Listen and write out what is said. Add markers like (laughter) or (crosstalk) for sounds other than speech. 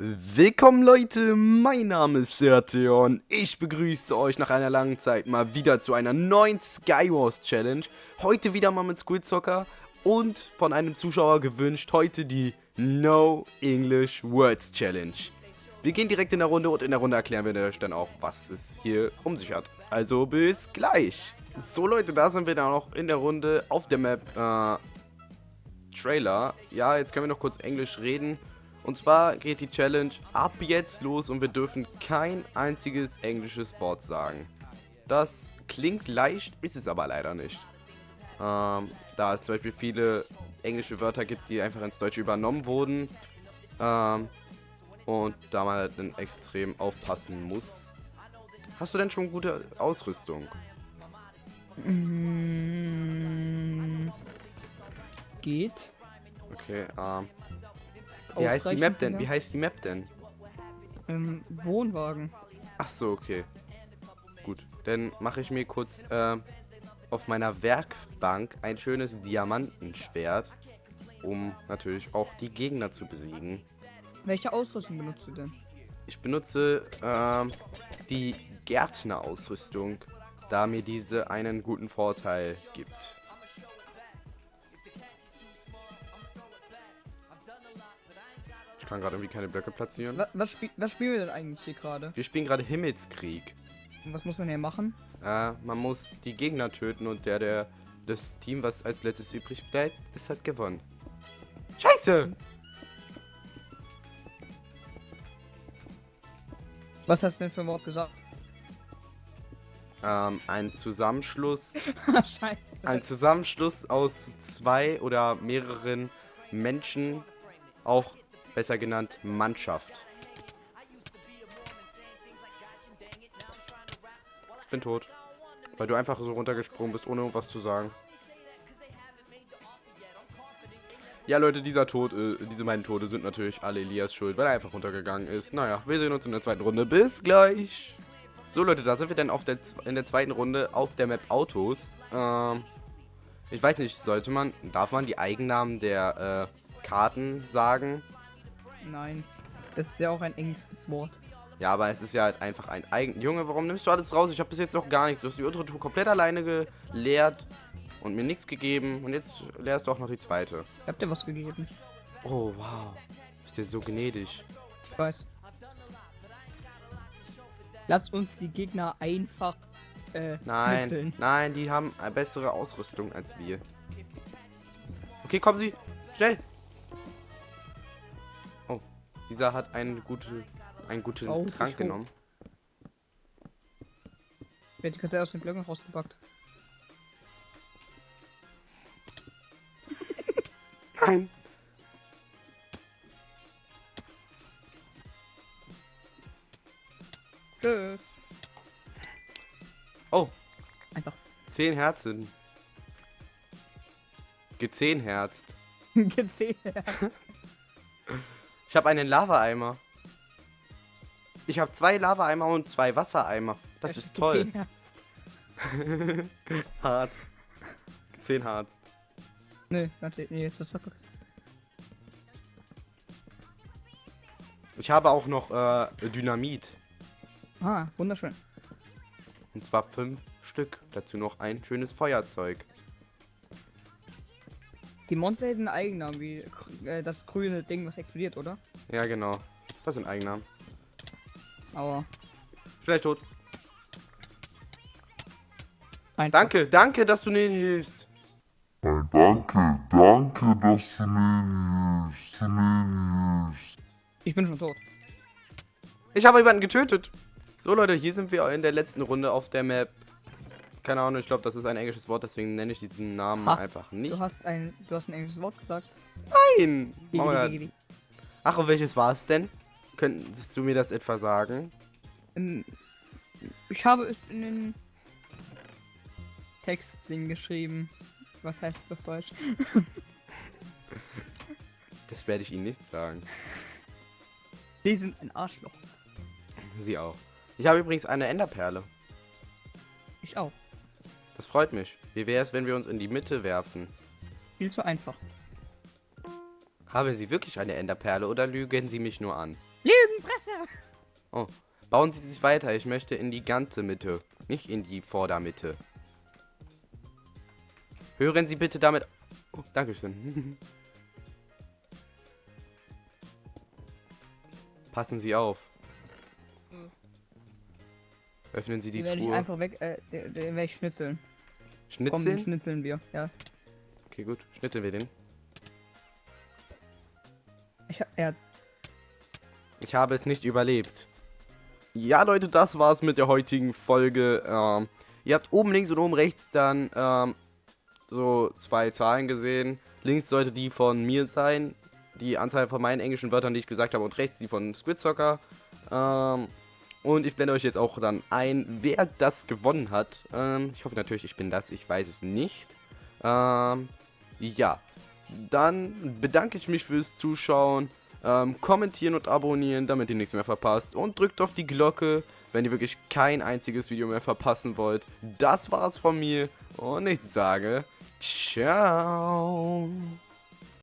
Willkommen Leute, mein Name ist Serteon. Ich begrüße euch nach einer langen Zeit mal wieder zu einer neuen Skywars Challenge. Heute wieder mal mit Squidzocker und von einem Zuschauer gewünscht heute die No English Words Challenge. Wir gehen direkt in der Runde und in der Runde erklären wir euch dann auch, was es hier um sich hat. Also bis gleich. So Leute, da sind wir dann auch in der Runde auf der Map äh, Trailer. Ja, jetzt können wir noch kurz Englisch reden. Und zwar geht die Challenge ab jetzt los und wir dürfen kein einziges englisches Wort sagen. Das klingt leicht, ist es aber leider nicht. Ähm, da es zum Beispiel viele englische Wörter gibt, die einfach ins Deutsche übernommen wurden. Ähm, und da man halt dann extrem aufpassen muss. Hast du denn schon gute Ausrüstung? Mm, geht. Okay, ähm. Wie heißt die Map denn? Wie heißt die Map denn? Ähm, Wohnwagen. Ach so, okay. Gut, dann mache ich mir kurz äh, auf meiner Werkbank ein schönes Diamantenschwert, um natürlich auch die Gegner zu besiegen. Welche Ausrüstung benutzt du denn? Ich benutze ähm, die Gärtnerausrüstung, da mir diese einen guten Vorteil gibt. Kann gerade irgendwie keine Blöcke platzieren. Was, was, spiel, was spielen wir denn eigentlich hier gerade? Wir spielen gerade Himmelskrieg. Und was muss man hier machen? Äh, man muss die Gegner töten und der, der das Team, was als letztes übrig bleibt, das hat gewonnen. Scheiße! Was hast du denn für ein Wort gesagt? Ähm, ein Zusammenschluss, (laughs) Scheiße. ein Zusammenschluss aus zwei oder mehreren Menschen, auch besser genannt Mannschaft. Bin tot. Weil du einfach so runtergesprungen bist, ohne was zu sagen. Ja, Leute, dieser Tod, äh, diese beiden Tode sind natürlich alle Elias schuld, weil er einfach runtergegangen ist. Naja, wir sehen uns in der zweiten Runde. Bis gleich. So, Leute, da sind wir dann auf der, in der zweiten Runde auf der Map Autos. Ähm, ich weiß nicht, sollte man, darf man die Eigennamen der äh, Karten sagen? Nein. Das ist ja auch ein englisches Wort. Ja, aber es ist ja halt einfach ein eigen... Junge, warum nimmst du alles raus? Ich habe bis jetzt noch gar nichts. Du hast die untere Tour komplett alleine geleert und mir nichts gegeben. Und jetzt leerst du auch noch die zweite. Ich hab dir was gegeben. Oh, wow. Bist ja so gnädig. Ich weiß. Lass uns die Gegner einfach äh, Nein, schnitzeln. nein, die haben eine bessere Ausrüstung als wir. Okay, kommen Sie. Schnell. Dieser hat einen, gute, einen guten Oh, Trank genommen. Wer die Kassette aus den Blöcken rausgepackt? (laughs) Nein. Tschüss. Oh, Einfach. 10 Herzen. Gezehnherzt. (laughs) Gesehen. Ich habe einen Lava-Eimer. Ich habe zwei Lava-Eimer und zwei Wassereimer. Das ist toll. (laughs) Hart. Zehn hart. Nö, warte, nee, jetzt ist verguckt. Ich habe auch noch äh, Dynamit. Ah, wunderschön. Und zwar fünf Stück. Dazu noch ein schönes Feuerzeug. Die Monster hier sind Eigennamen, wie äh, das grüne Ding, was explodiert, oder? Ja, genau. Das sind Eigennamen. Aber. Vielleicht tot. Einfach. Danke, danke, dass du mir hilfst. Danke, danke, dass du mir hilfst, du mir hilfst. Ich bin schon tot. Ich habe jemanden getötet. So, Leute, hier sind wir in der letzten Runde auf der Map. Keine Ahnung, ich glaube, das ist ein englisches Wort, deswegen nenne ich diesen Namen Ha, einfach nicht. Du hast ein, du hast ein englisches Wort gesagt. Nein! Digi. Ach, und welches war es denn? Könntest du mir das etwa sagen? Ähm, ich habe es in den Textding geschrieben. Was heißt es auf Deutsch? (laughs) Das werde ich Ihnen nicht sagen. Die sind ein Arschloch. Sie auch. Ich habe übrigens eine Enderperle. Ich auch. Das freut mich. Wie wäre es, wenn wir uns in die Mitte werfen? Viel zu einfach. Haben Sie wirklich eine Enderperle oder lügen Sie mich nur an? Lügenpresse! Oh, bauen Sie sich weiter. Ich möchte in die ganze Mitte, nicht in die Vordermitte. Hören Sie bitte damit... Oh, Dankeschön. (laughs) Passen Sie auf. Hm. Öffnen Sie die Den werde ich Truhe. einfach weg, äh, den, den werde ich schnitzeln. Komm, den Schnitzeln? schnitzeln wir, ja. Okay, gut. Schnitzeln wir den. Ich, ja, Ich habe es nicht überlebt. Ja, Leute, das war's mit der heutigen Folge. Ähm, ihr habt oben links und oben rechts dann ähm, so zwei Zahlen gesehen. Links sollte die von mir sein, die Anzahl von meinen englischen Wörtern, die ich gesagt habe, und rechts die von Squidzocker. Ähm, und ich blende euch jetzt auch dann ein, wer das gewonnen hat. Ähm, ich hoffe natürlich, ich bin das, ich weiß es nicht. Ähm, ja, dann bedanke ich mich fürs Zuschauen. Ähm, kommentieren und abonnieren, damit ihr nichts mehr verpasst. Und drückt auf die Glocke, wenn ihr wirklich kein einziges Video mehr verpassen wollt. Das war's von mir. Und ich sage, ciao.